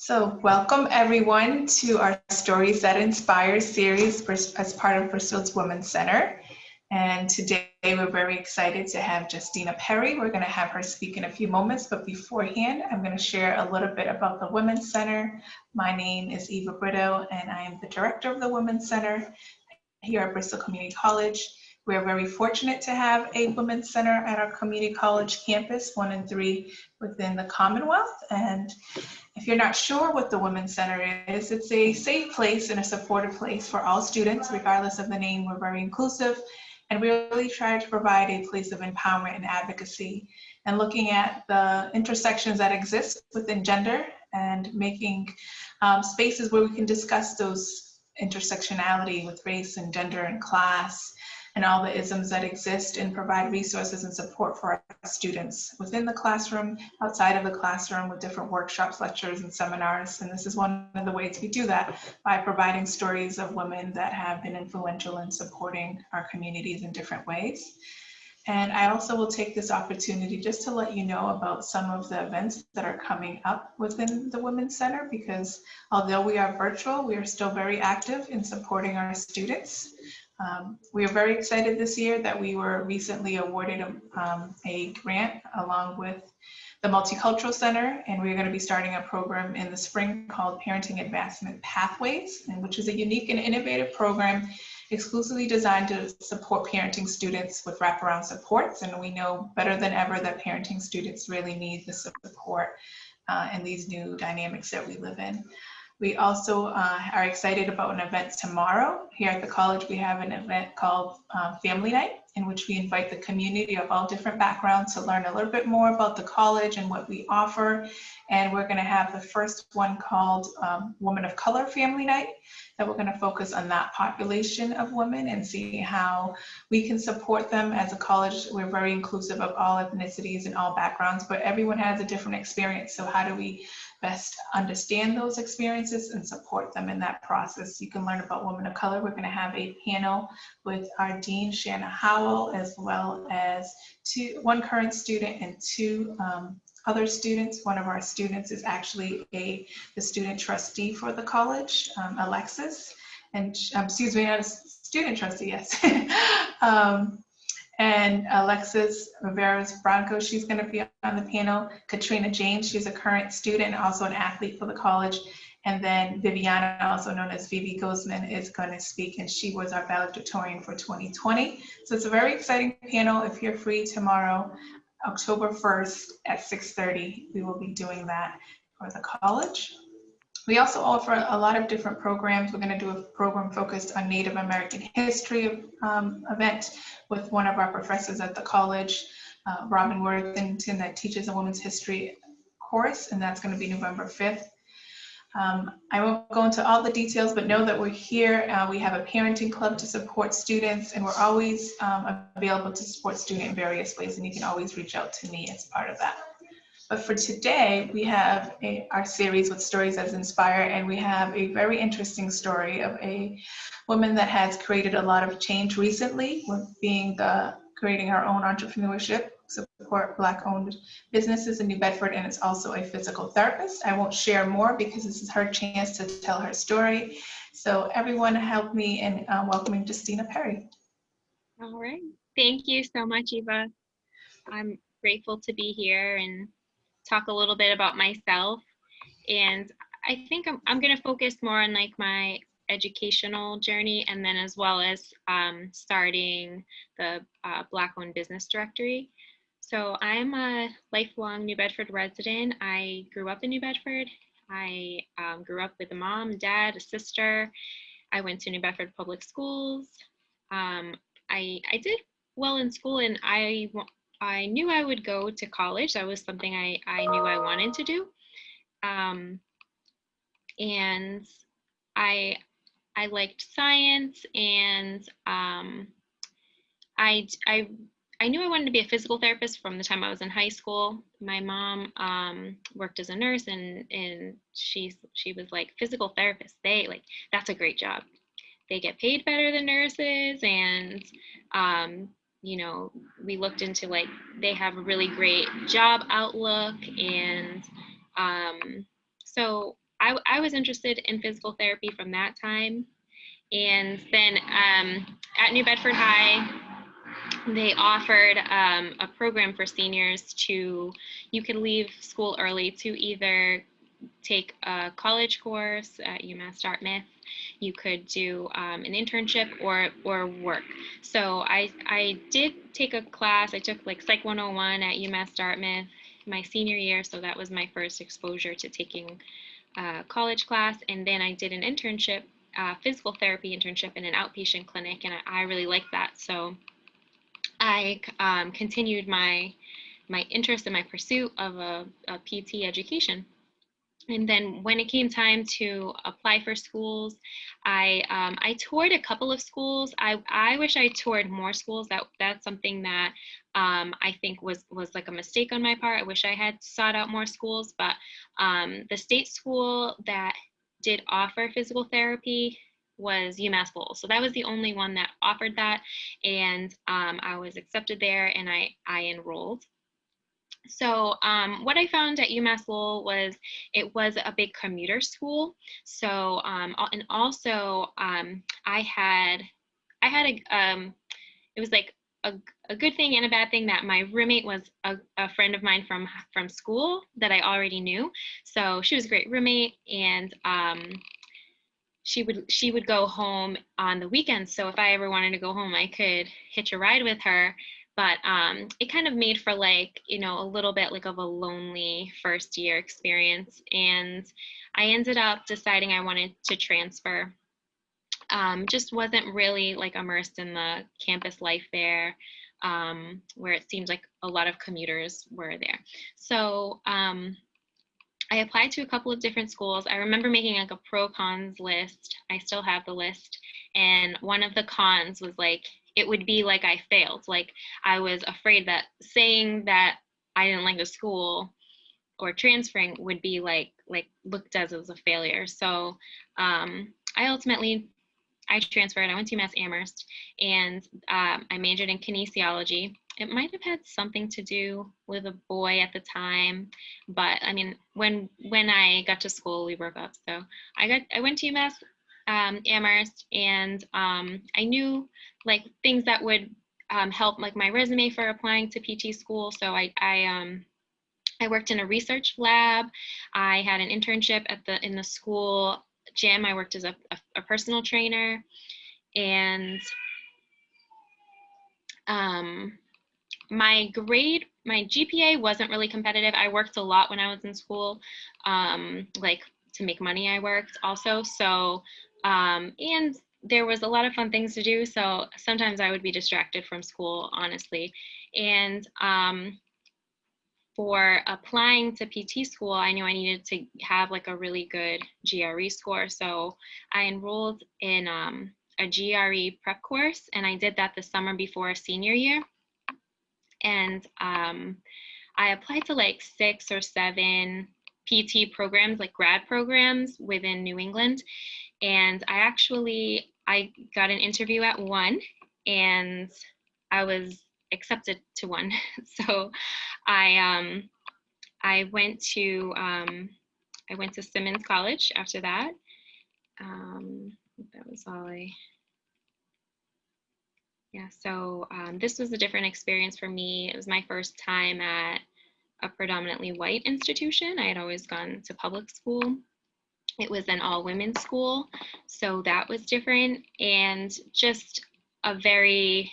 So welcome everyone to our Stories That Inspire series as part of Bristol's Women's Center. And today we're very excited to have Justina Perry. We're gonna have her speak in a few moments, but beforehand, I'm gonna share a little bit about the Women's Center. My name is Eva Brito and I am the director of the Women's Center here at Bristol Community College. We're very fortunate to have a Women's Center at our community college campus, one and three within the Commonwealth. And if you're not sure what the Women's Center is, it's a safe place and a supportive place for all students, regardless of the name. We're very inclusive and we really try to provide a place of empowerment and advocacy and looking at the intersections that exist within gender and making um, spaces where we can discuss those intersectionality with race and gender and class and all the isms that exist and provide resources and support for our students within the classroom, outside of the classroom with different workshops, lectures, and seminars. And this is one of the ways we do that by providing stories of women that have been influential in supporting our communities in different ways. And I also will take this opportunity just to let you know about some of the events that are coming up within the Women's Center because although we are virtual, we are still very active in supporting our students. Um, we are very excited this year that we were recently awarded a, um, a grant along with the Multicultural Center, and we're going to be starting a program in the spring called Parenting Advancement Pathways, which is a unique and innovative program exclusively designed to support parenting students with wraparound supports. And we know better than ever that parenting students really need the support uh, in these new dynamics that we live in. We also uh, are excited about an event tomorrow. Here at the college, we have an event called uh, Family Night, in which we invite the community of all different backgrounds to learn a little bit more about the college and what we offer. And we're gonna have the first one called um, Woman of Color Family Night, that we're gonna focus on that population of women and see how we can support them as a college. We're very inclusive of all ethnicities and all backgrounds, but everyone has a different experience. So how do we best understand those experiences and support them in that process. You can learn about women of color. We're going to have a panel with our Dean, Shanna Howell, as well as two, one current student and two um, other students. One of our students is actually a the student trustee for the college, um, Alexis, and um, excuse me, not a student trustee, yes. um, and Alexis Riveros Branco, she's going to be on the panel. Katrina James, she's a current student also an athlete for the college. And then Viviana, also known as Vivi Guzman, is going to speak, and she was our valedictorian for 2020. So it's a very exciting panel. If you're free tomorrow, October 1st at 6.30, we will be doing that for the college. We also offer a lot of different programs. We're going to do a program focused on Native American history um, event with one of our professors at the college, uh, Robin Worthington, that teaches a women's history course, and that's going to be November 5th. Um, I won't go into all the details, but know that we're here. Uh, we have a parenting club to support students, and we're always um, available to support students in various ways, and you can always reach out to me as part of that. But for today, we have a, our series with Stories That Inspire, and we have a very interesting story of a woman that has created a lot of change recently being the creating her own entrepreneurship, support Black-owned businesses in New Bedford, and it's also a physical therapist. I won't share more because this is her chance to tell her story. So everyone help me in uh, welcoming Justina Perry. All right. Thank you so much, Eva. I'm grateful to be here and talk a little bit about myself. And I think I'm, I'm going to focus more on like my educational journey and then as well as um, starting the uh, Black owned business directory. So I'm a lifelong New Bedford resident. I grew up in New Bedford. I um, grew up with a mom, dad, a sister. I went to New Bedford public schools. Um, I, I did well in school and I I knew I would go to college. That was something I, I knew I wanted to do. Um, and I, I liked science and um, I, I, I knew I wanted to be a physical therapist from the time I was in high school. My mom um, worked as a nurse and, and she, she was like, physical therapists, they like, that's a great job. They get paid better than nurses and um, you know, we looked into like they have a really great job outlook. And um, so I, I was interested in physical therapy from that time. And then um, at New Bedford High, they offered um, a program for seniors to, you could leave school early to either take a college course at UMass Dartmouth. You could do um, an internship or or work. So I I did take a class. I took like Psych 101 at UMass Dartmouth my senior year. So that was my first exposure to taking a college class. And then I did an internship, physical therapy internship in an outpatient clinic, and I, I really liked that. So I um, continued my my interest and my pursuit of a, a PT education and then when it came time to apply for schools, I um, I toured a couple of schools. I I wish I toured more schools. That that's something that um, I think was was like a mistake on my part. I wish I had sought out more schools, but um, the state school that did offer physical therapy was UMass Lowell. So that was the only one that offered that, and um, I was accepted there, and I I enrolled. So um, what I found at UMass Lowell was it was a big commuter school. So um, and also um, I had I had a um, it was like a, a good thing and a bad thing that my roommate was a, a friend of mine from from school that I already knew. So she was a great roommate and um, she would she would go home on the weekends. So if I ever wanted to go home, I could hitch a ride with her but um, it kind of made for like you know a little bit like of a lonely first year experience and i ended up deciding i wanted to transfer um, just wasn't really like immersed in the campus life there um, where it seemed like a lot of commuters were there so um, I applied to a couple of different schools. I remember making like a pro cons list. I still have the list. And one of the cons was like, it would be like I failed. Like I was afraid that saying that I didn't like the school or transferring would be like like looked as as a failure. So um, I ultimately I transferred. I went to UMass Amherst and um, I majored in kinesiology. It might have had something to do with a boy at the time, but I mean, when when I got to school, we broke up. So I got I went to UMass um, Amherst, and um, I knew like things that would um, help like my resume for applying to PT school. So I I um I worked in a research lab. I had an internship at the in the school gym. I worked as a, a, a personal trainer, and um, my grade my GPA wasn't really competitive. I worked a lot when I was in school, um, like to make money. I worked also, so um, and there was a lot of fun things to do. So sometimes I would be distracted from school, honestly. And um, for applying to PT school, I knew I needed to have like a really good GRE score. So I enrolled in um, a GRE prep course, and I did that the summer before senior year. And um, I applied to like six or seven PT programs, like grad programs within New England and I actually I got an interview at one and I was accepted to one. so I um I went to um I went to Simmons College after that. Um that was all I yeah, so um, this was a different experience for me. It was my first time at a predominantly white institution. I had always gone to public school it was an all women school, so that was different and just a very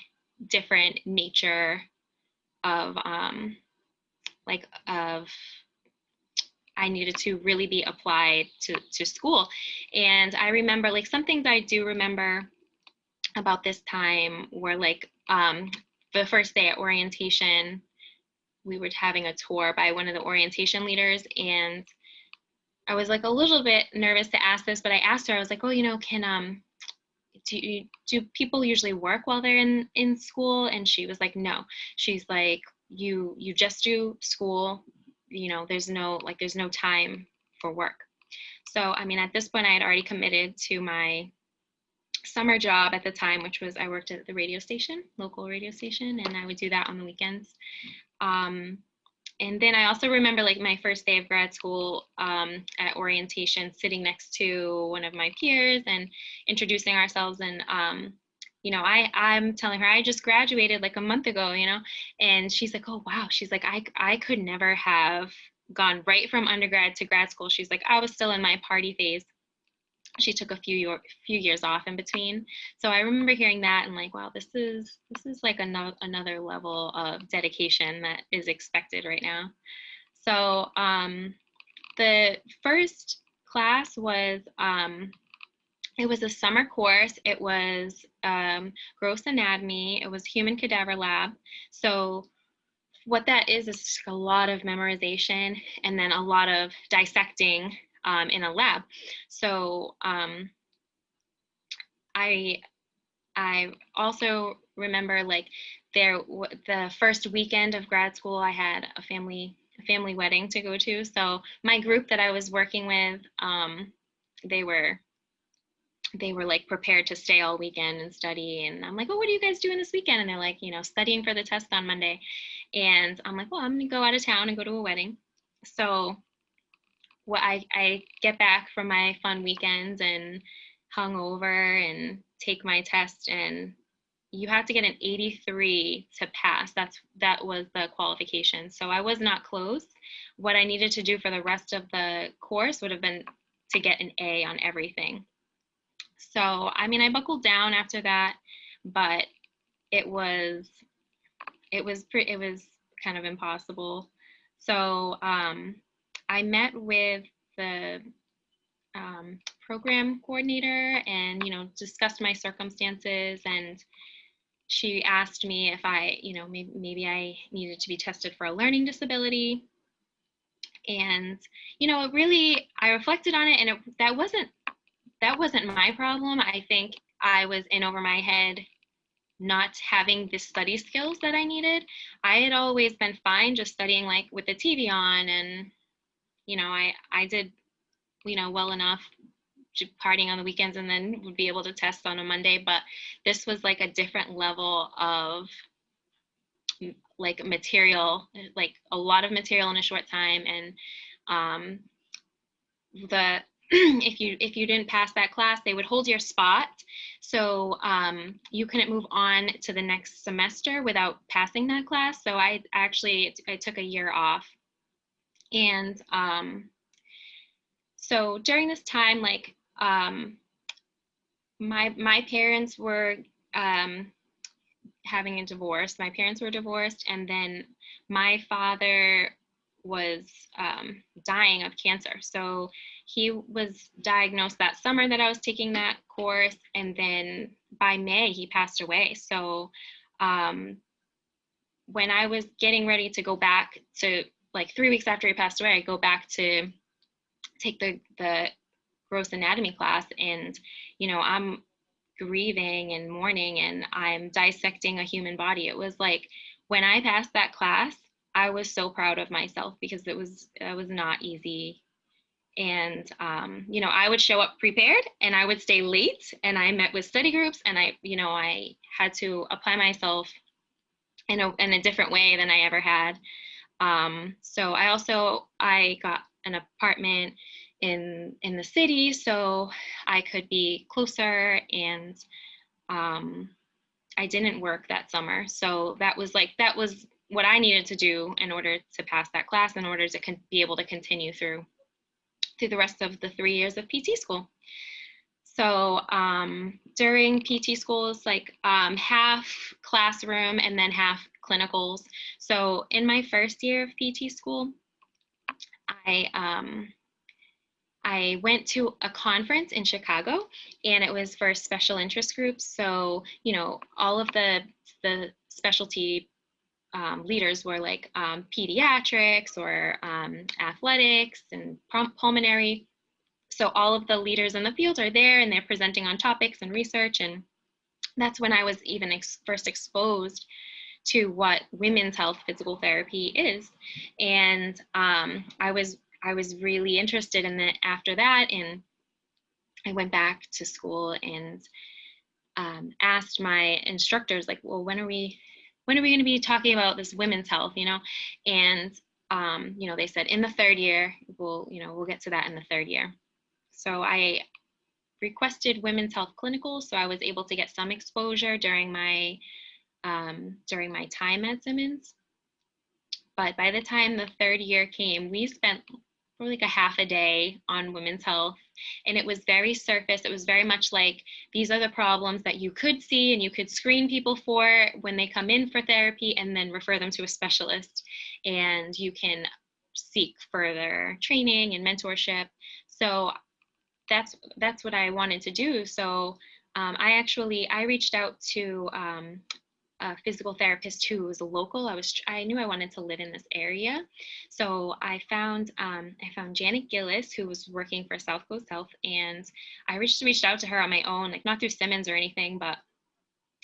different nature of um, like of I needed to really be applied to, to school. And I remember like some things I do remember about this time were like um, the first day at orientation, we were having a tour by one of the orientation leaders and I was like a little bit nervous to ask this, but I asked her, I was like, oh, you know, can, um, do, do people usually work while they're in, in school? And she was like, no, she's like, you, you just do school, you know, there's no, like, there's no time for work. So, I mean, at this point I had already committed to my summer job at the time, which was I worked at the radio station, local radio station, and I would do that on the weekends. Um, and then I also remember like my first day of grad school um, at orientation, sitting next to one of my peers and introducing ourselves. And um, you know, I I'm telling her I just graduated like a month ago, you know, and she's like, oh wow, she's like I I could never have gone right from undergrad to grad school. She's like I was still in my party phase she took a few year, few years off in between. So I remember hearing that and like, wow, this is this is like another another level of dedication that is expected right now. So um, the first class was um, it was a summer course. It was um, gross anatomy. It was human cadaver lab. So what that is is a lot of memorization and then a lot of dissecting um, in a lab. So um, I I also remember like there the first weekend of grad school I had a family a family wedding to go to. So my group that I was working with, um, they were they were like prepared to stay all weekend and study and i'm like oh what are you guys doing this weekend and they're like you know studying for the test on monday and i'm like well i'm gonna go out of town and go to a wedding so what I, I get back from my fun weekends and hung over and take my test and you have to get an 83 to pass. That's that was the qualification. So i was not close. What i needed to do for the rest of the course would have been to get an a on everything. So i mean i buckled down after that but it was it was pretty it was kind of impossible. So um I met with the um, program coordinator and you know discussed my circumstances and she asked me if I you know maybe, maybe I needed to be tested for a learning disability. And you know it really I reflected on it and it, that wasn't that wasn't my problem. I think I was in over my head not having the study skills that I needed. I had always been fine just studying like with the TV on and you know, I, I did, you know, well enough partying on the weekends and then would be able to test on a Monday. But this was like a different level of like material, like a lot of material in a short time. And um, the if you if you didn't pass that class they would hold your spot so um, you couldn't move on to the next semester without passing that class so i actually i took a year off and um, so during this time, like um, my my parents were um, having a divorce. My parents were divorced, and then my father was um, dying of cancer. So he was diagnosed that summer that I was taking that course, and then by May he passed away. So um, when I was getting ready to go back to like three weeks after he passed away, I go back to take the the gross anatomy class, and you know I'm grieving and mourning, and I'm dissecting a human body. It was like when I passed that class, I was so proud of myself because it was it was not easy and um, you know i would show up prepared and i would stay late and i met with study groups and i you know i had to apply myself in a, in a different way than i ever had um, so I also I got an apartment in in the city, so I could be closer, and um, I didn't work that summer. So that was like that was what I needed to do in order to pass that class, in order to con- be able to continue through through the rest of the three years of PT school. So um, during PT school, schools, like um, half classroom and then half clinicals. So in my first year of PT school, I um, I went to a conference in Chicago, and it was for special interest groups. So you know, all of the the specialty um, leaders were like um, pediatrics or um, athletics and pulmonary. So all of the leaders in the field are there, and they're presenting on topics and research, and that's when I was even ex first exposed to what women's health physical therapy is. And um, I was I was really interested in that after that, and I went back to school and um, asked my instructors, like, well, when are we when are we going to be talking about this women's health, you know? And um, you know, they said in the third year, we'll, you know, we'll get to that in the third year. So I requested women's health clinicals, so I was able to get some exposure during my um, during my time at Simmons. But by the time the third year came, we spent for like a half a day on women's health. And it was very surface. It was very much like these are the problems that you could see and you could screen people for when they come in for therapy and then refer them to a specialist. And you can seek further training and mentorship. So that's that's what I wanted to do. So um, I actually I reached out to um, a physical therapist who was local. I was I knew I wanted to live in this area, so I found um, I found Janet Gillis who was working for South Coast Health, and I reached reached out to her on my own, like not through Simmons or anything, but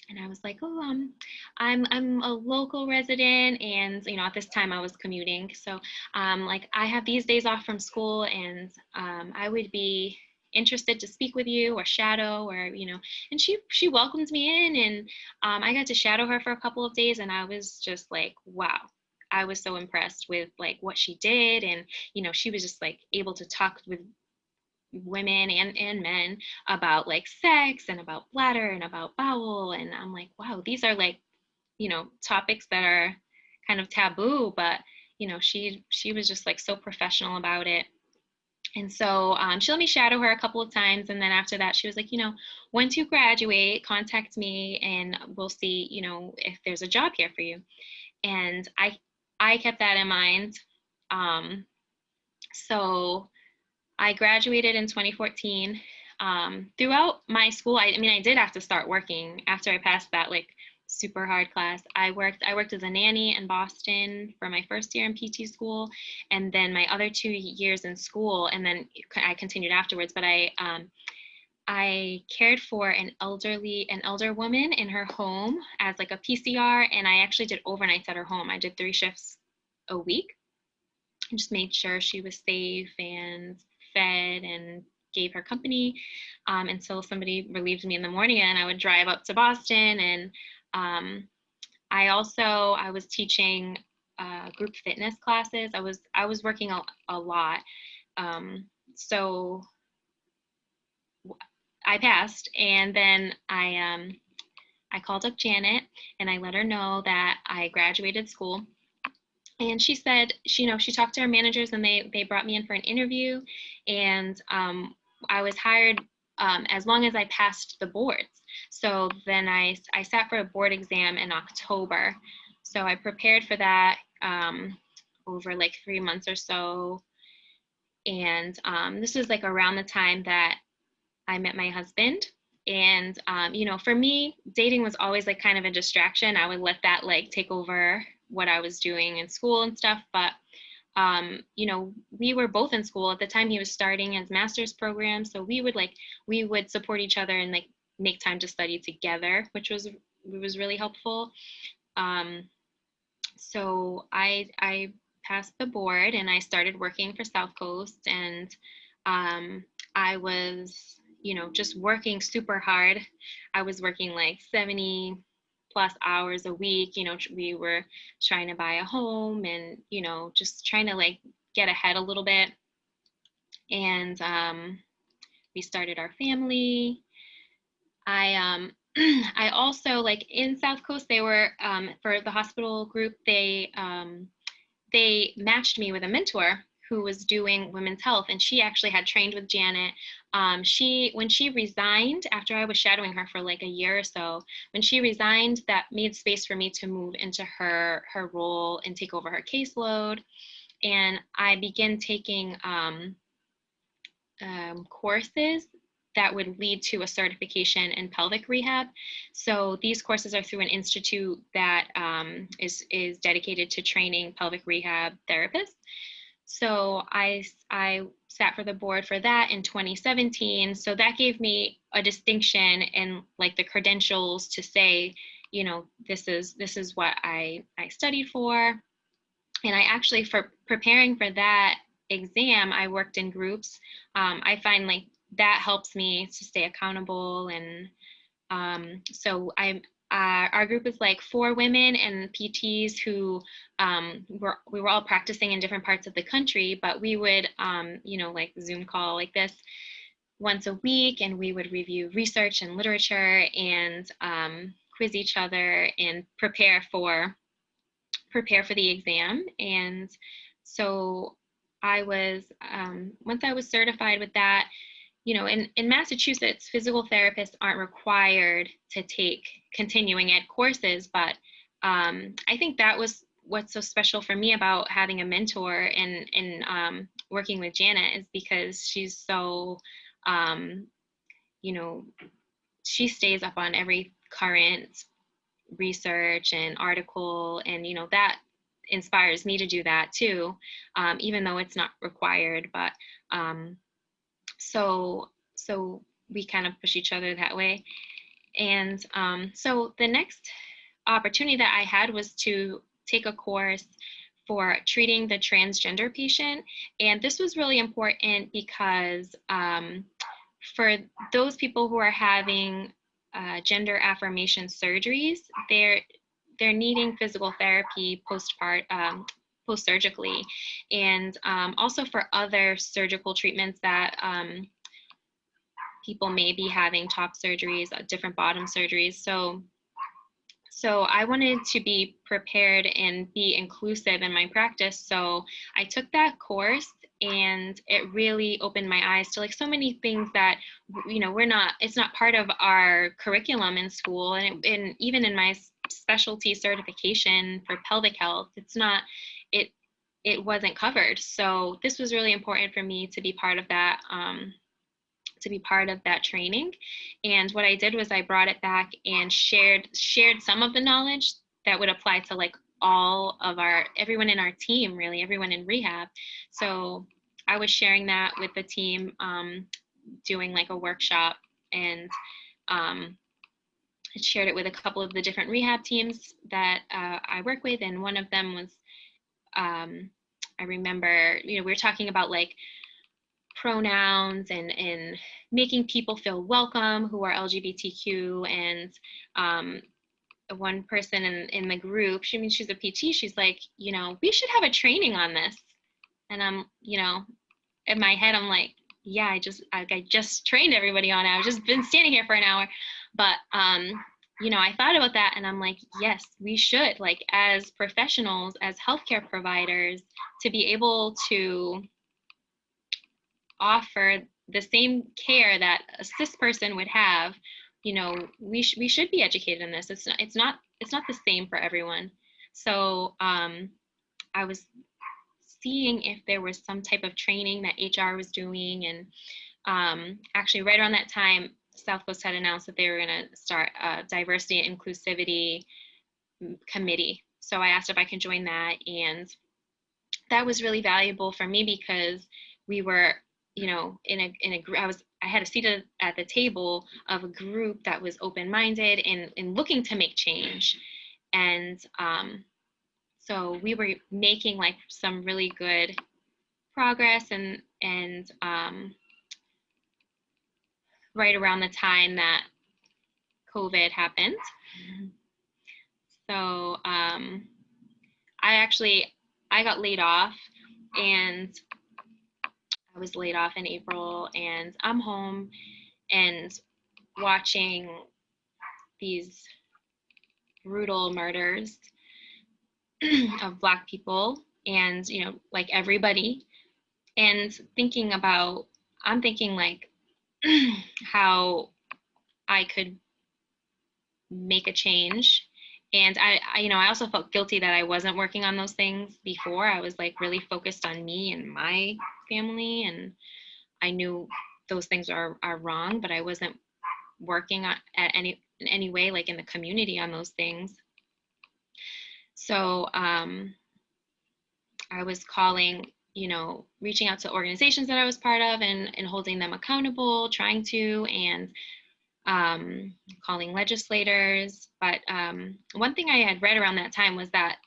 and I was like, oh, um, I'm I'm a local resident, and you know at this time I was commuting, so um, like I have these days off from school, and um, I would be interested to speak with you or shadow or you know and she she welcomed me in and um, i got to shadow her for a couple of days and i was just like wow. I was so impressed with like what she did and you know she was just like able to talk with women and and men about like sex and about bladder and about bowel and i'm like wow these are like you know topics that are kind of taboo but you know she she was just like so professional about it and so um, she let me shadow her a couple of times. And then after that, she was like, you know, once you graduate, contact me and we'll see, you know, if there's a job here for you. And I, I kept that in mind. Um, so I graduated in 2014. Um, throughout my school, I, I mean, I did have to start working after I passed that like super hard class. I worked I worked as a nanny in Boston for my first year in PT school, and then my other two years in school, and then I continued afterwards. But I um, I cared for an elderly an elder woman in her home as like a PCR, and I actually did overnights at her home. I did three shifts a week. and just made sure she was safe and fed and gave her company um, until somebody relieved me in the morning and I would drive up to Boston and um, I also I was teaching uh, group fitness classes. I was I was working a, a lot. Um, so I passed, and then I um, I called up Janet and I let her know that I graduated school. And she said, she, you know, she talked to her managers and they they brought me in for an interview, and um, I was hired um, as long as I passed the boards. So then I, I sat for a board exam in October. So I prepared for that um, over like three months or so. And um, this was like around the time that I met my husband. And, um, you know, for me, dating was always like kind of a distraction. I would let that like take over what I was doing in school and stuff. But um, you know, we were both in school at the time he was starting his master's program. So we would like, we would support each other and like make time to study together, which was was really helpful. Um, so I I passed the board and I started working for South Coast and um, I was you know just working super hard. I was working like 70 plus hours a week. You know we were trying to buy a home and you know just trying to like get ahead a little bit. And um, we started our family I um I also like in South Coast they were um, for the hospital group they um, they matched me with a mentor who was doing women's health and she actually had trained with Janet. Um, she when she resigned after I was shadowing her for like a year or so, when she resigned, that made space for me to move into her her role and take over her caseload. And I began taking um, um, courses that would lead to a certification in pelvic rehab. So these courses are through an institute that um, is is dedicated to training pelvic rehab therapists. So I, I sat for the board for that in 2017. So that gave me a distinction and like the credentials to say, you know, this is this is what I, I studied for. And I actually, for preparing for that exam, I worked in groups. Um, I find like that helps me to stay accountable and um, so I uh, our group is like four women and PTs who um, were we were all practicing in different parts of the country, but we would um, you know like Zoom call like this once a week, and we would review research and literature and um, quiz each other and prepare for prepare for the exam. And so I was um, once I was certified with that you know, in, in Massachusetts, physical therapists aren't required to take continuing ed courses, but um, I think that was what's so special for me about having a mentor and, and um, working with Janet is because she's so, um, you know, she stays up on every current research and article and, you know, that inspires me to do that too, um, even though it's not required, but um, so so we kind of push each other that way. And um, so the next opportunity that i had was to take a course for treating the transgender patient. And this was really important because um, for those people who are having uh, gender affirmation surgeries they're they're needing physical therapy postpart um, post-surgically and um, also for other surgical treatments that um, people may be having top surgeries, uh, different bottom surgeries. So, so I wanted to be prepared and be inclusive in my practice. So I took that course and it really opened my eyes to like so many things that you know we're not it's not part of our curriculum in school and, it, and even in my specialty certification for pelvic health it's not it it wasn't covered. So this was really important for me to be part of that um, to be part of that training. And what I did was I brought it back and shared shared some of the knowledge that would apply to like all of our everyone in our team, really everyone in rehab. So I was sharing that with the team, um, doing like a workshop and um, shared it with a couple of the different rehab teams that uh, I work with, and one of them was um, I remember, you know, we were talking about like pronouns and and making people feel welcome who are LGBTQ and um, one person in, in the group, she I means she's a PT, she's like, you know, we should have a training on this. And I'm, you know, in my head, I'm like, yeah, I just, I, I just trained everybody on it. I've just been standing here for an hour. But um, you know, I thought about that and I'm like, yes, we should, like, as professionals, as healthcare providers, to be able to offer the same care that a cis person would have, you know, we, sh- we should be educated in this. It's not, it's not, it's not the same for everyone. So um, I was seeing if there was some type of training that HR was doing. And um, actually, right around that time, South Coast had announced that they were going to start a diversity and inclusivity committee. So I asked if I could join that, and that was really valuable for me because we were, you know, in a in a I was I had a seat at the table of a group that was open-minded and and looking to make change, and um, so we were making like some really good progress and and um, right around the time that COVID happened. So um, I actually I got laid off and I was laid off in April and I'm home and watching these brutal murders of black people and you know like everybody and thinking about I'm thinking like how I could make a change. And I, I, you know, I also felt guilty that I wasn't working on those things before. I was like really focused on me and my family, and I knew those things are are wrong, but I wasn't working on, at any in any way, like in the community, on those things. So um, I was calling you know, reaching out to organizations that I was part of and, and holding them accountable, trying to, and um, calling legislators. But um, one thing I had read around that time was that,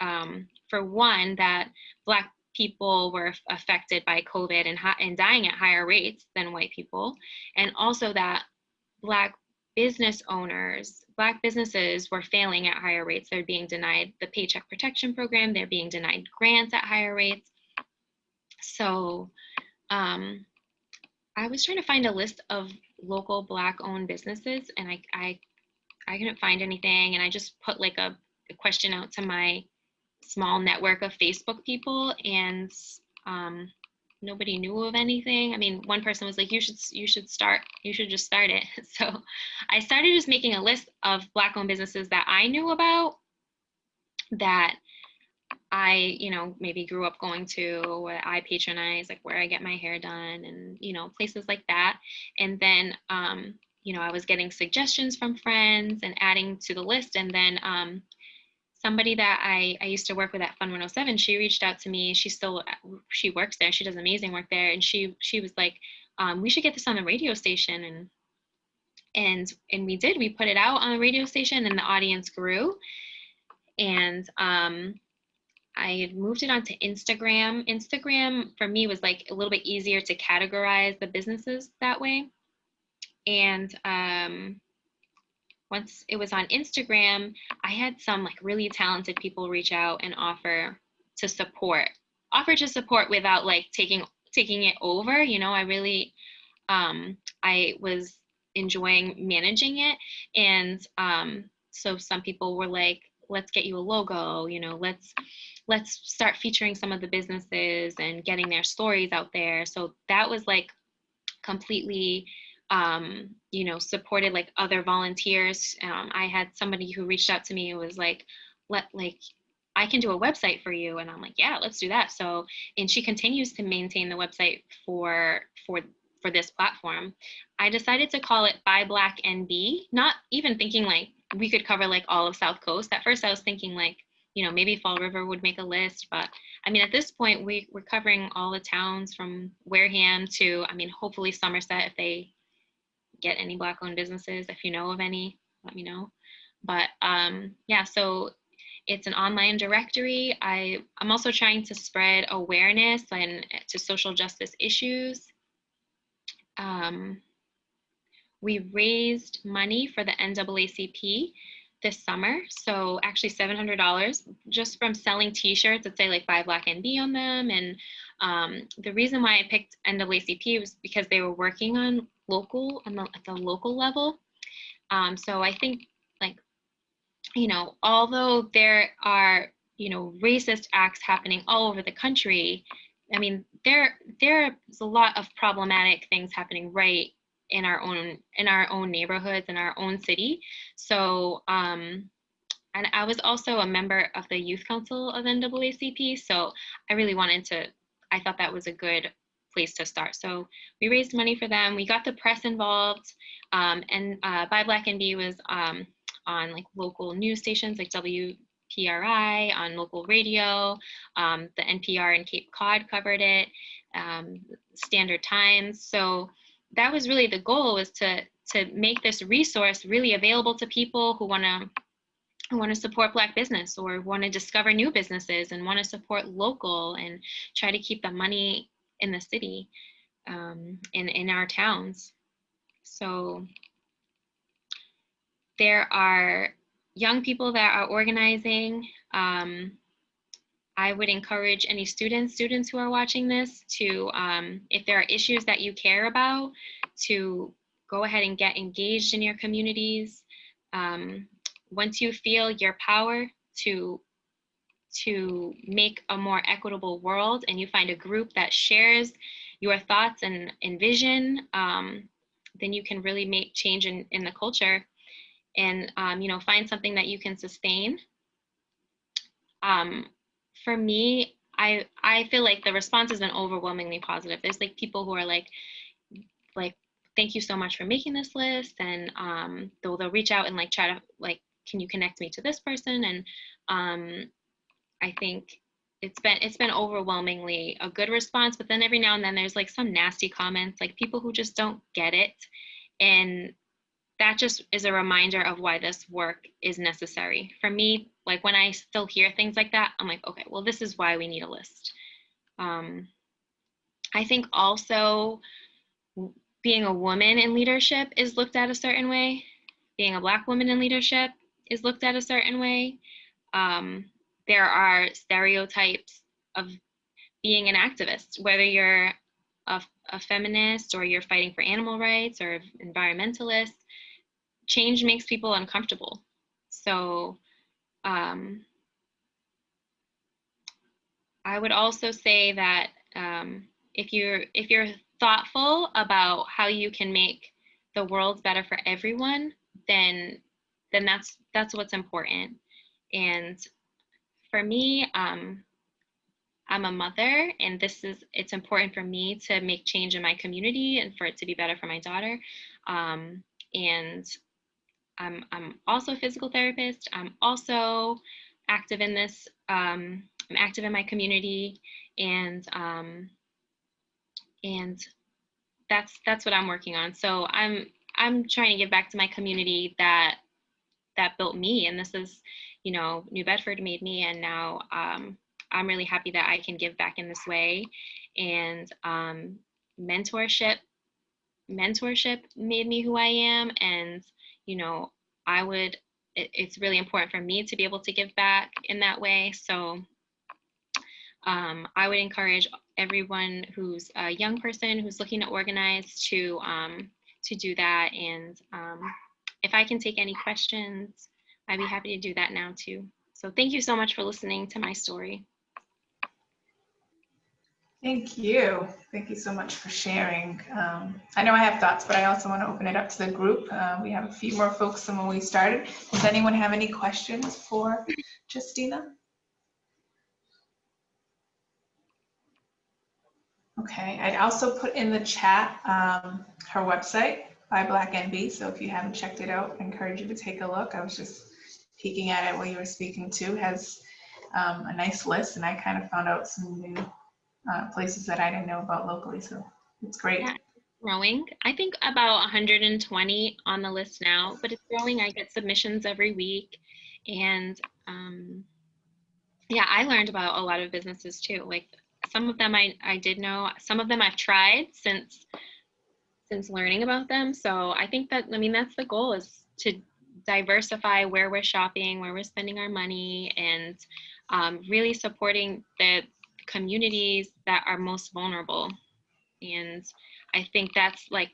um, for one, that Black people were affected by COVID and, and dying at higher rates than white people, and also that Black business owners, Black businesses were failing at higher rates. They're being denied the Paycheck Protection Program, they're being denied grants at higher rates. So um, I was trying to find a list of local Black owned businesses and I, I, I couldn't find anything. And I just put like a, a question out to my small network of Facebook people and um, nobody knew of anything. I mean, one person was like, "You should, you should start, you should just start it." So, I started just making a list of Black-owned businesses that I knew about, that I, you know, maybe grew up going to, what I patronize, like where I get my hair done, and you know, places like that. And then, um, you know, I was getting suggestions from friends and adding to the list, and then um, somebody that I, I used to work with at Fun 107, she reached out to me. She still she works there. She does amazing work there, and she she was like, um, "We should get this on the radio station." And and and we did. We put it out on the radio station, and the audience grew. And um, I had moved it onto Instagram. Instagram for me was like a little bit easier to categorize the businesses that way. And um, once it was on Instagram, I had some like really talented people reach out and offer to support, offer to support without like taking taking it over. You know, I really um, I was enjoying managing it, and um, so some people were like, "Let's get you a logo." You know, let's let's start featuring some of the businesses and getting their stories out there. So that was like completely um, you know, supported like other volunteers. Um, I had somebody who reached out to me and was like, let like, I can do a website for you. And I'm like, yeah, let's do that. So, and she continues to maintain the website for, for, for this platform. I decided to call it Buy Black NB, not even thinking like we could cover like all of South Coast. At first I was thinking like, you know, maybe Fall River would make a list, but I mean, at this point, we, we're covering all the towns from Wareham to, I mean, hopefully Somerset if they get any black owned businesses. If you know of any, let me know. But um, yeah, so it's an online directory. I, I'm also trying to spread awareness and to social justice issues. Um, we raised money for the NAACP this summer. So actually $700 just from selling t-shirts that say like buy black NB on them. And um, the reason why I picked NAACP was because they were working on local on the, at the local level. Um, so I think like, you know, although there are, you know, racist acts happening all over the country, I mean, there there's a lot of problematic things happening right in our own in our own neighborhoods in our own city. So um, and I was also a member of the youth council of NAACP. So I really wanted to, I thought that was a good place to start. So we raised money for them. We got the press involved, um, and uh, Buy Black NB was um, on like local news stations like WPRI, on local radio. Um, the NPR in Cape Cod covered it, um, Standard Times. So that was really the goal was to to make this resource really available to people who want to who want to support black business or want to discover new businesses and want to support local and try to keep the money in the city, um, in, in our towns. So there are young people that are organizing. Um, I would encourage any students, students who are watching this to, um, if there are issues that you care about, to go ahead and get engaged in your communities. Um, once you feel your power to to make a more equitable world and you find a group that shares your thoughts and, and vision, um, then you can really make change in, in the culture and, um, you know, find something that you can sustain. Um, for me, I, I feel like the response has been overwhelmingly positive. There's like people who are like, like, thank you so much for making this list. And um, they'll, they'll reach out and like try to like, can you connect me to this person? And um, I think it's been it's been overwhelmingly a good response but then every now and then there's like some nasty comments like people who just don't get it and that just is a reminder of why this work is necessary for me like when i still hear things like that i'm like okay well this is why we need a list um, i think also being a woman in leadership is looked at a certain way being a black woman in leadership is looked at a certain way. Um, there are stereotypes of being an activist, whether you're a, a feminist or you're fighting for animal rights or environmentalist, change makes people uncomfortable. So um, I would also say that um, if you're if you're thoughtful about how you can make the world better for everyone, then then that's that's what's important. And for me, um, I'm a mother, and this is it's important for me to make change in my community and for it to be better for my daughter. Um, and I'm I'm also a physical therapist. I'm also active in this. Um, I'm active in my community, and um, and that's that's what I'm working on. So I'm I'm trying to give back to my community that that built me, and this is, you know, New Bedford made me, and now um, I'm really happy that I can give back in this way, and um, mentorship mentorship made me who I am, and you know, I would. It, it's really important for me to be able to give back in that way. So um, I would encourage everyone who's a young person who's looking to organize to um, to do that. And um, if I can take any questions, I'd be happy to do that now too. So thank you so much for listening to my story. Thank you. Thank you so much for sharing. Um, I know I have thoughts, but I also want to open it up to the group. Uh, we have a few more folks than when we started. Does anyone have any questions for Justina? Okay, I also put in the chat um, her website Buy Black NB. So if you haven't checked it out, I encourage you to take a look. I was just peeking at it while you were speaking too. Has um, a nice list, and I kind of found out some new uh, places that I didn't know about locally. So it's great. Yeah, growing. I think about 120 on the list now, but it's growing. I get submissions every week, and um, yeah, I learned about a lot of businesses too. Like some of them I, I did know, some of them I've tried since since learning about them. So I think that, I mean, that's the goal is to diversify where we're shopping, where we're spending our money, and um, really supporting the communities that are most vulnerable. And I think that's like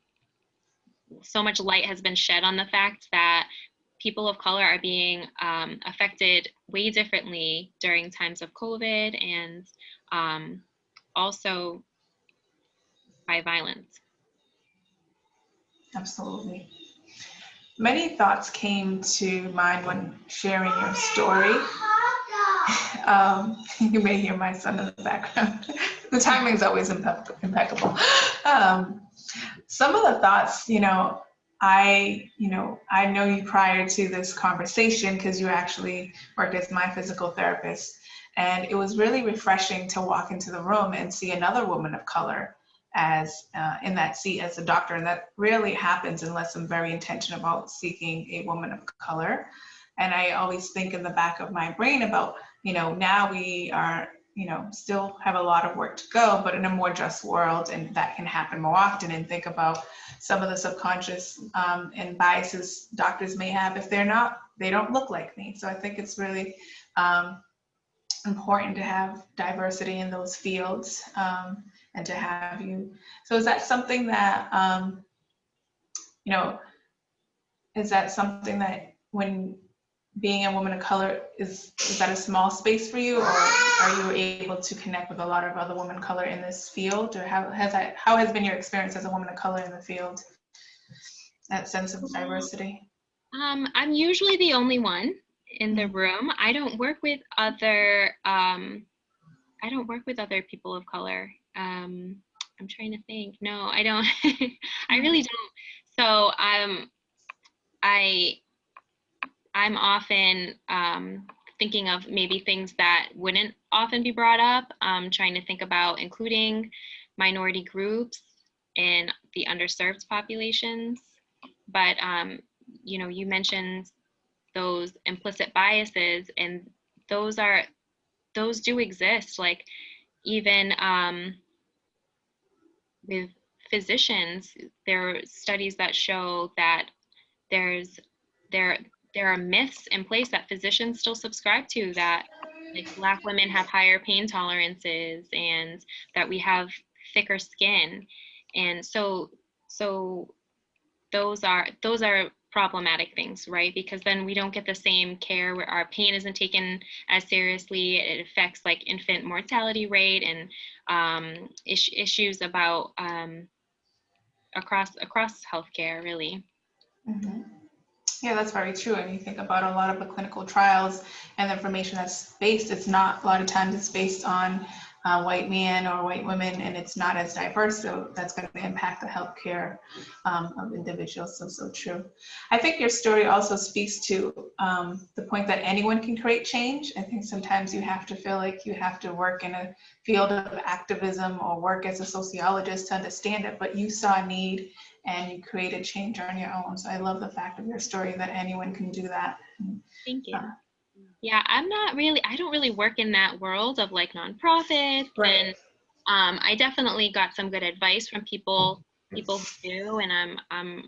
so much light has been shed on the fact that people of color are being um, affected way differently during times of COVID and um, also by violence. Absolutely. Many thoughts came to mind when sharing your story. Um, you may hear my son in the background. the timing is always impeccable. Um, some of the thoughts, you know, I, you know, I know you prior to this conversation because you actually worked as my physical therapist. And it was really refreshing to walk into the room and see another woman of color as uh, in that seat as a doctor. And that rarely happens unless I'm very intentional about seeking a woman of color. And I always think in the back of my brain about, you know, now we are, you know, still have a lot of work to go, but in a more just world, and that can happen more often. And think about some of the subconscious um, and biases doctors may have if they're not, they don't look like me. So I think it's really um, important to have diversity in those fields um, and to have you. So is that something that, um, you know, is that something that when being a woman of color, is, is that a small space for you or are you able to connect with a lot of other women of color in this field or how has that, how has been your experience as a woman of color in the field? That sense of diversity? Um, I'm usually the only one in the room. I don't work with other um, I don't work with other people of color. Um, I'm trying to think. No, I don't. I really don't. So um, I I'm often um, thinking of maybe things that wouldn't often be brought up. Um, trying to think about including minority groups in the underserved populations. But um, you know, you mentioned those implicit biases and those are those do exist like even um, with physicians there are studies that show that there's there there are myths in place that physicians still subscribe to that like black women have higher pain tolerances and that we have thicker skin. And so so those are those are problematic things right? Because then we don't get the same care where our pain isn't taken as seriously. It affects like infant mortality rate and um, is- issues about um, across across healthcare really. Mhm. Yeah, that's very true. And you think about a lot of the clinical trials and the information that's based, it's not, a lot of times it's based on uh, white men or white women, and it's not as diverse. So that's going to impact the healthcare um, of individuals. So, so true. I think your story also speaks to um, the point that anyone can create change. I think sometimes you have to feel like you have to work in a field of activism or work as a sociologist to understand it, but you saw a need and you create a change on your own. So I love the fact of your story that anyone can do that. thank you Uh, yeah i'm not really i don't really work in that world of like nonprofits Right. and um, i definitely got some good advice from people people who do and i'm i'm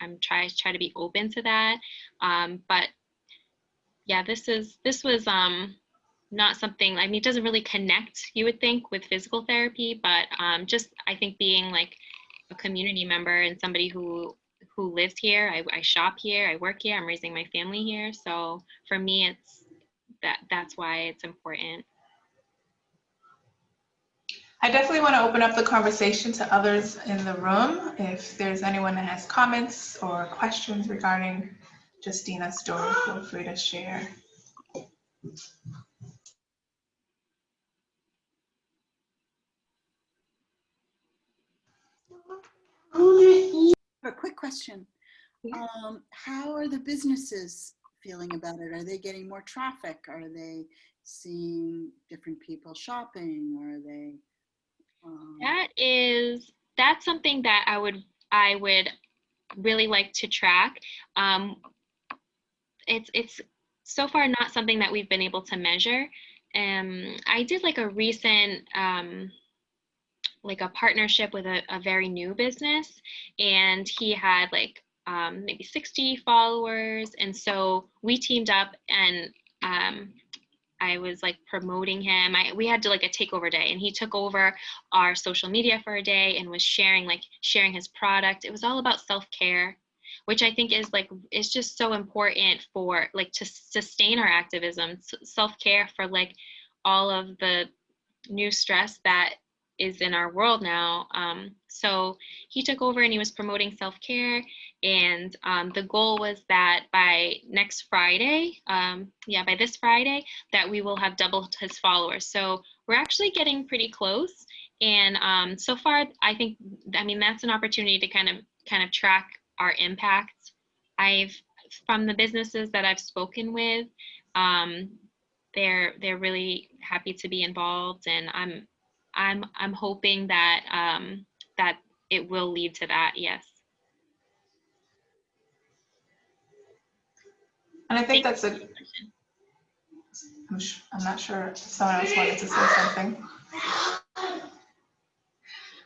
i'm try try to be open to that um, but yeah this is this was um not something i mean it doesn't really connect you would think with physical therapy but um, just i think being like a community member and somebody who who lives here I, I shop here i work here i'm raising my family here so for me it's that that's why it's important I definitely want to open up the conversation to others in the room. If there's anyone that has comments or questions regarding Justina's story, feel free to share. A quick question. Um, how are the businesses feeling about it? Are they getting more traffic? Are they seeing different people shopping? Are they? um, that is that's something that i would i would really like to track um, it's it's so far not something that we've been able to measure um, i did like a recent um, like a partnership with a, a very new business and he had like um, maybe 60 followers and so we teamed up and um, i was like promoting him. I, we had to like a takeover day and he took over our social media for a day and was sharing like sharing his product. It was all about self-care which i think is like is just so important for like to sustain our activism. Self-care for like all of the new stress that is in our world now. Um, so he took over and he was promoting self care. And um, the goal was that by next Friday, um, yeah, by this Friday, that we will have doubled his followers. So we're actually getting pretty close. And um, so far, I think, I mean, that's an opportunity to kind of kind of track our impact. I've from the businesses that I've spoken with, um, they're they're really happy to be involved, and I'm I'm I'm hoping that um, that it will lead to that. Yes. And I think that's a, I'm, sh- I'm not sure if someone else wanted to say something.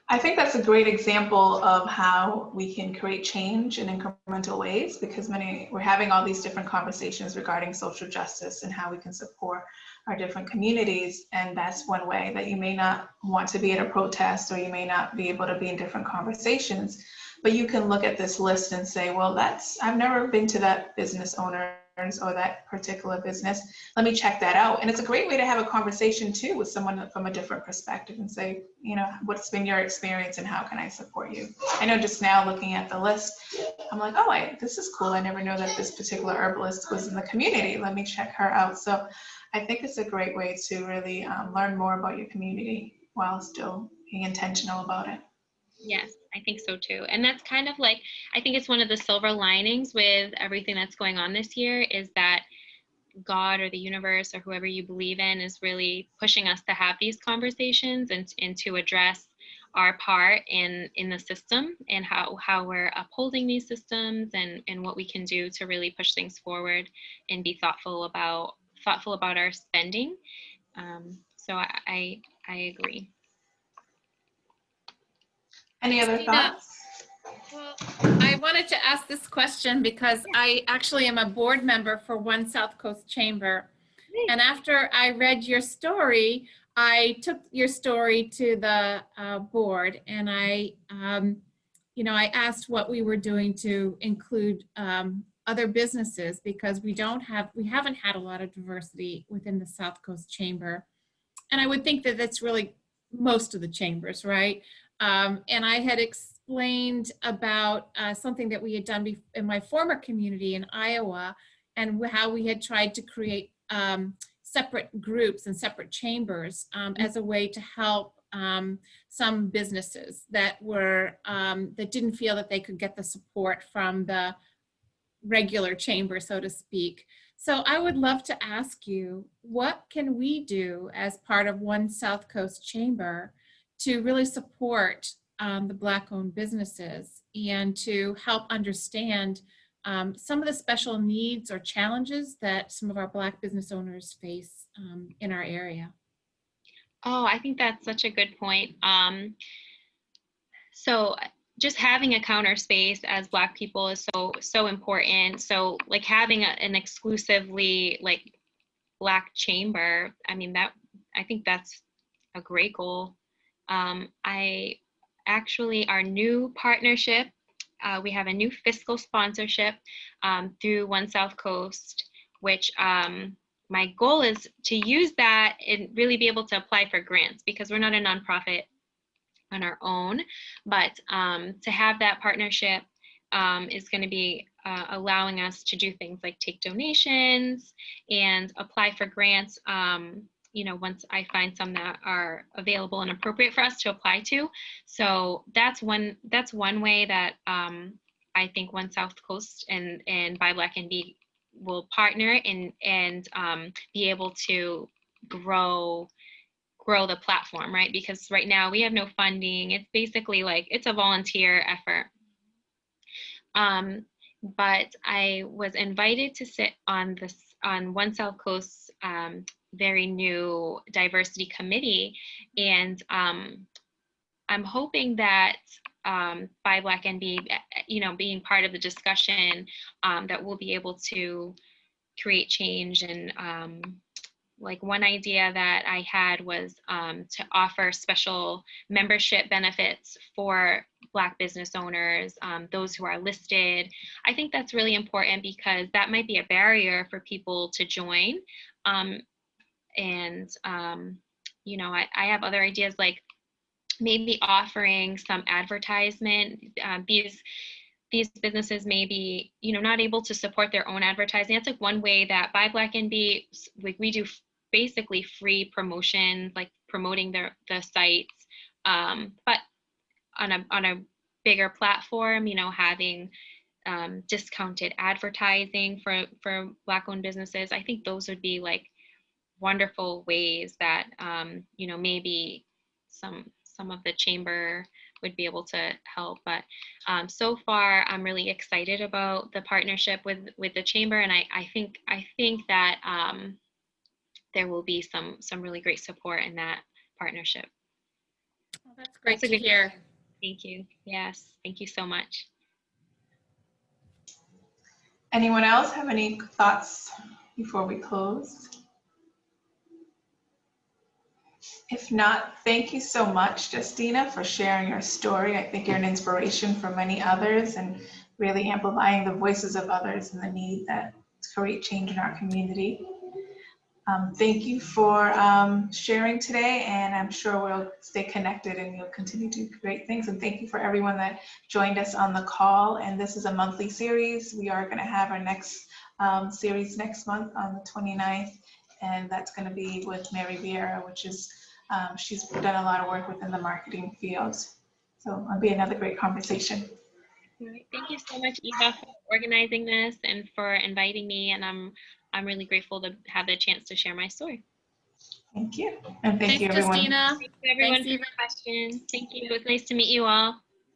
I think that's a great example of how we can create change in incremental ways because many, we're having all these different conversations regarding social justice and how we can support our different communities. And that's one way that you may not want to be at a protest or you may not be able to be in different conversations. But you can look at this list and say, well, that's, I've never been to that business owner or that particular business. Let me check that out. And it's a great way to have a conversation too with someone from a different perspective and say, you know, what's been your experience and how can I support you? I know just now looking at the list, I'm like, oh, I, this is cool. I never know that this particular herbalist was in the community. Let me check her out. So I think it's a great way to really um, learn more about your community while still being intentional about it. Yes, I think so too. And that's kind of like, I think it's one of the silver linings with everything that's going on this year is that God or the universe or whoever you believe in is really pushing us to have these conversations and, and to address our part in in the system and how how we're upholding these systems and and what we can do to really push things forward and be thoughtful about thoughtful about our spending. Um, so I, I I agree. Any other Christina. thoughts? Well, I wanted to ask this question because I actually am a board member for One South Coast Chamber. And after I read your story, I took your story to the uh, board and I, um, you know, I asked what we were doing to include um, other businesses because we don't have, we haven't had a lot of diversity within the South Coast Chamber. And I would think that that's really most of the chambers, right? Um, and I had explained about uh, something that we had done in my former community in Iowa and how we had tried to create um, separate groups and separate chambers um, as a way to help um, some businesses that were um, that didn't feel that they could get the support from the regular chamber, so to speak. So I would love to ask you, what can we do as part of One South Coast Chamber to really support um, the Black-owned businesses and to help understand um, some of the special needs or challenges that some of our Black business owners face um, in our area? Oh, I think that's such a good point. Um, so just having a counter space as Black people is so so important. So like having a, an exclusively like Black chamber, I mean that I think that's a great goal. Um, I actually our new partnership. Uh, we have a new fiscal sponsorship um, through One South Coast, which um, my goal is to use that and really be able to apply for grants because we're not a nonprofit on our own, but um, to have that partnership um, is going to be uh, allowing us to do things like take donations and apply for grants. Um, you know, once I find some that are available and appropriate for us to apply to. So that's one that's one way that um, I think One South Coast and and Buy Black NB will partner and and um, be able to grow grow the platform right? Because right now we have no funding. It's basically like it's a volunteer effort. Um, but i was invited to sit on this on one south coast um, very new diversity committee. And um, i'm hoping that um, by Black and you know, being part of the discussion, um, that we'll be able to create change. And um, like one idea that I had was um, to offer special membership benefits for Black business owners, um, those who are listed. I think that's really important because that might be a barrier for people to join. Um, and, you know, I, I have other ideas like maybe offering some advertisement. Um, these these businesses may be, you know, not able to support their own advertising. That's like one way that Buy Black NB, like we do basically free promotion, like promoting their the sites, um, but on a on a bigger platform, you know, having um, discounted advertising for for Black-owned businesses. I think those would be like wonderful ways that um, you know maybe some some of the chamber would be able to help. But um, so far, I'm really excited about the partnership with with the chamber, and I, I think I think that um, there will be some some really great support in that partnership. Well, that's great That's to good hear. Thank you. Yes, thank you so much. Anyone else have any thoughts before we close? If not, thank you so much, Justina, for sharing your story. I think you're an inspiration for many others and really amplifying the voices of others and the need that to create change in our community. Um, thank you for um, sharing today, and I'm sure we'll stay connected and you'll continue to do great things. And thank you for everyone that joined us on the call. And this is a monthly series. We are going to have our next um, series next month on the 29th, and that's going to be with Mary Vieira, which is um, she's done a lot of work within the marketing field. So it'll be another great conversation. Thank you so much, Eva, for organizing this and for inviting me. And I'm I'm really grateful to have the chance to share my story. Thank you. And thank Thanks, you, everyone. Justina. Thank you, everyone, Thanks, for your Eva. questions. Thank you. It was nice to meet you all.